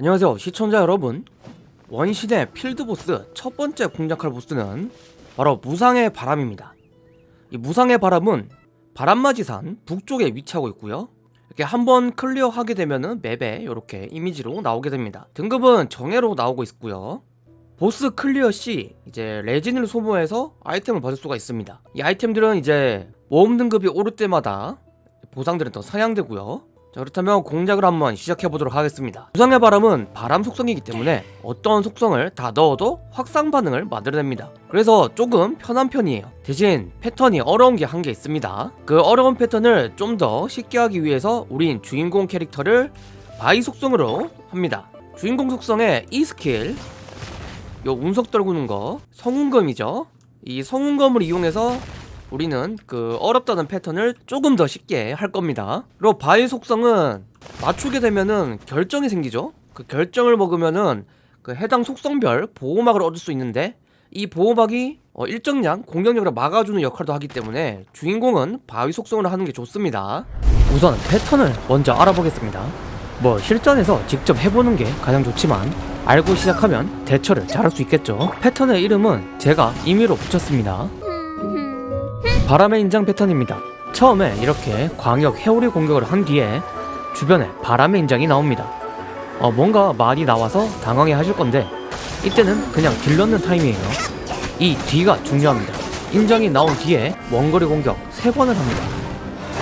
안녕하세요 시청자 여러분. 원신 내 필드보스 첫 번째 공략할 보스는 바로 무상의 바람입니다. 이 무상의 바람은 바람맞이산 북쪽에 위치하고 있고요. 이렇게 한번 클리어하게 되면은 맵에 이렇게 이미지로 나오게 됩니다. 등급은 정예로 나오고 있고요. 보스 클리어 시 이제 레진을 소모해서 아이템을 받을 수가 있습니다. 이 아이템들은 이제 모험 등급이 오를 때마다 보상들은 더 상향되고요 자 그렇다면 공략을 한번 시작해보도록 하겠습니다. 무상의 바람은 바람 속성이기 때문에 어떤 속성을 다 넣어도 확산 반응을 만들어냅니다. 그래서 조금 편한 편이에요. 대신 패턴이 어려운 게 한 개 있습니다. 그 어려운 패턴을 좀 더 쉽게 하기 위해서 우린 주인공 캐릭터를 바위 속성으로 합니다. 주인공 속성의 이 스킬 요 운석 떨구는 거 성운검이죠? 이 성운검을 이용해서 우리는 그 어렵다는 패턴을 조금 더 쉽게 할 겁니다. 그리고 바위 속성은 맞추게 되면은 결정이 생기죠. 그 결정을 먹으면은 그 해당 속성별 보호막을 얻을 수 있는데 이 보호막이 어 일정량 공격력을 막아주는 역할도 하기 때문에 주인공은 바위 속성을 하는 게 좋습니다. 우선 패턴을 먼저 알아보겠습니다. 뭐 실전에서 직접 해보는 게 가장 좋지만 알고 시작하면 대처를 잘할 수 있겠죠. 패턴의 이름은 제가 임의로 붙였습니다 바람의 인장 패턴입니다. 처음에 이렇게 광역 회오리 공격을 한 뒤에 주변에 바람의 인장이 나옵니다. 어, 뭔가 말이 나와서 당황해 하실 건데 이때는 그냥 딜 넣는 타임이에요. 이 뒤가 중요합니다. 인장이 나온 뒤에 원거리 공격 3번을 합니다.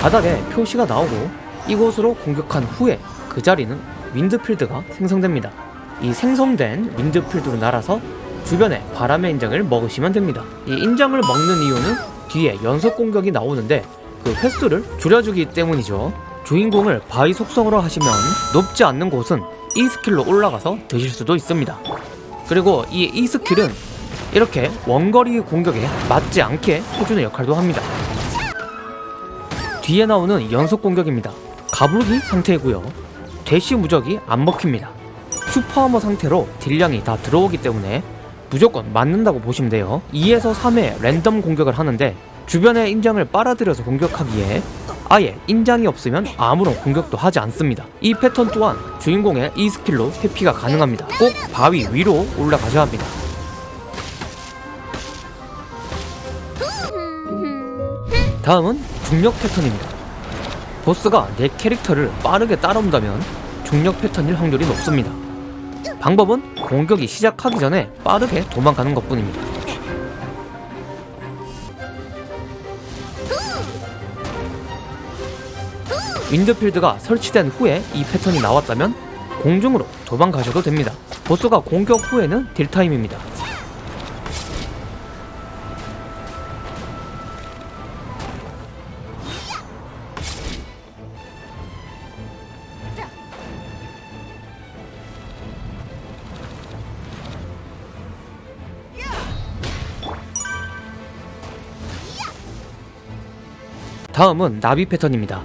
바닥에 표시가 나오고 이곳으로 공격한 후에 그 자리는 wind field가 생성됩니다. 이 생성된 wind field로 날아서 주변에 바람의 인장을 먹으시면 됩니다. 이 인장을 먹는 이유는 뒤에 연속 공격이 나오는데 그 횟수를 줄여주기 때문이죠. 주인공을 바위 속성으로 하시면 높지 않는 곳은 E 스킬로 올라가서 드실 수도 있습니다. 그리고 이 E 스킬은 이렇게 원거리 공격에 맞지 않게 해주는 역할도 합니다. 뒤에 나오는 연속 공격입니다. 가불기 상태이고요. 대시 무적이 안 먹힙니다. super armor 상태로 딜량이 다 들어오기 때문에 무조건 맞는다고 보시면 돼요. 2에서 3회 랜덤 공격을 하는데 주변의 인장을 빨아들여서 공격하기에 아예 인장이 없으면 아무런 공격도 하지 않습니다. 이 패턴 또한 주인공의 E 스킬로 회피가 가능합니다. 꼭 바위 위로 올라가셔야 합니다. 다음은 중력 패턴입니다. 보스가 내 캐릭터를 빠르게 따라온다면 중력 패턴일 확률이 높습니다 방법은 공격이 시작하기 전에 빠르게 도망가는 것 뿐입니다. 윈드필드가 설치된 후에 이 패턴이 나왔다면 공중으로 도망가셔도 됩니다. 보스가 공격 후에는 딜타임입니다 다음은 나비 패턴입니다.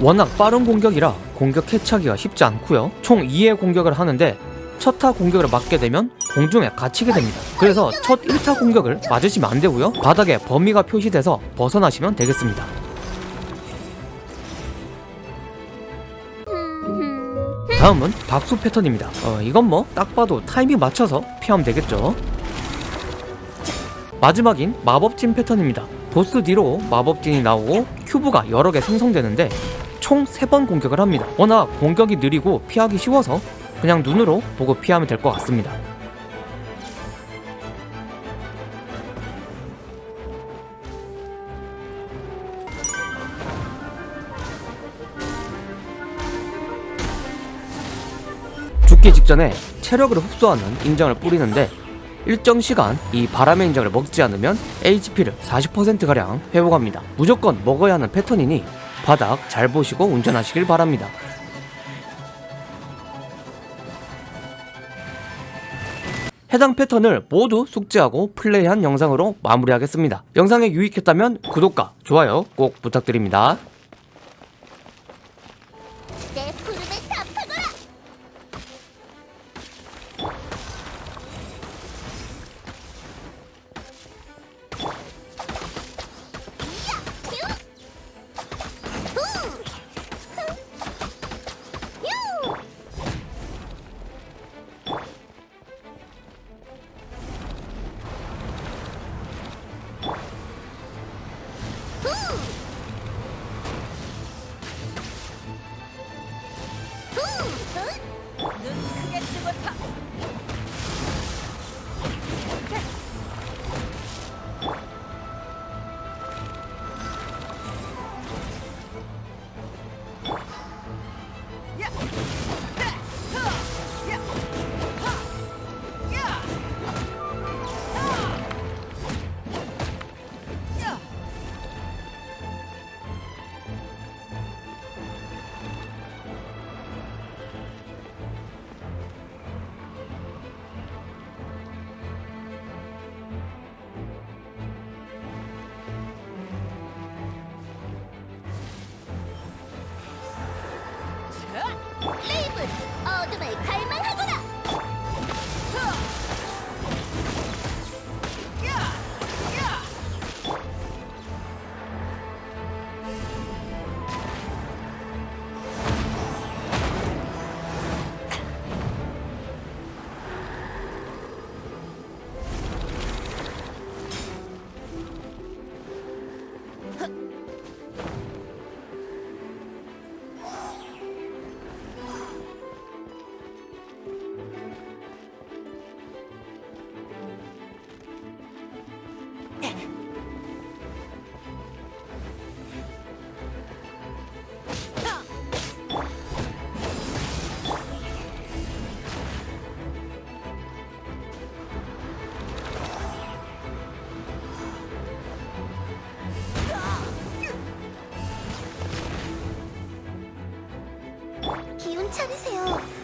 워낙 빠른 공격이라 공격 캐치하기가 쉽지 않고요. 총 2의 공격을 하는데 첫타 공격을 맞게 되면 공중에 갇히게 됩니다. 그래서 첫 1타 공격을 맞으시면 안 되고요. 바닥에 범위가 표시돼서 벗어나시면 되겠습니다. 다음은 박수 패턴입니다. 어, 이건 뭐 딱 봐도 타이밍 맞춰서 피하면 되겠죠. 마지막인 마법진 패턴입니다. 보스 뒤로 마법진이 나오고 큐브가 여러 개 생성되는데 총 3번 공격을 합니다. 워낙 공격이 느리고 피하기 쉬워서 그냥 눈으로 보고 피하면 될 것 같습니다. 죽기 직전에 체력을 흡수하는 인장을 뿌리는데 일정 시간 이 바람의 인장을 먹지 않으면 HP를 40%가량 회복합니다. 무조건 먹어야 하는 패턴이니 바닥 잘 보시고 운전하시길 바랍니다. 해당 패턴을 모두 숙지하고 플레이한 영상으로 마무리하겠습니다. 영상이 유익했다면 구독과 좋아요 꼭 부탁드립니다. 買えます 괜찮으세요?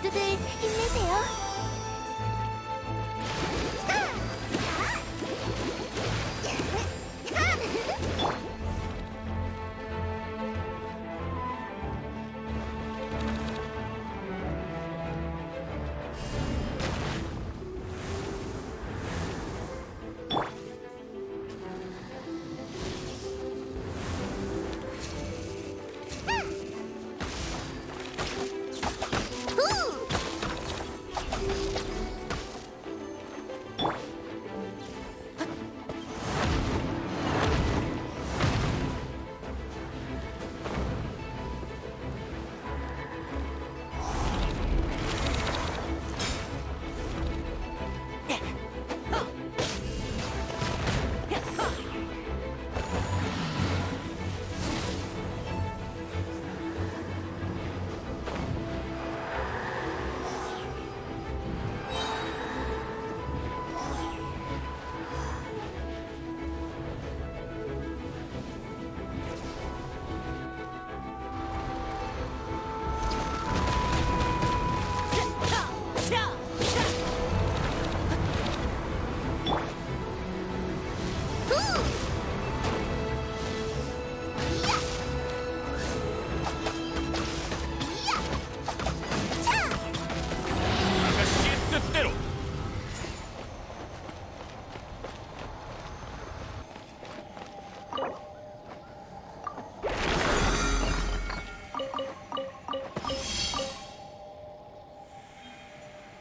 모두들 힘내세요.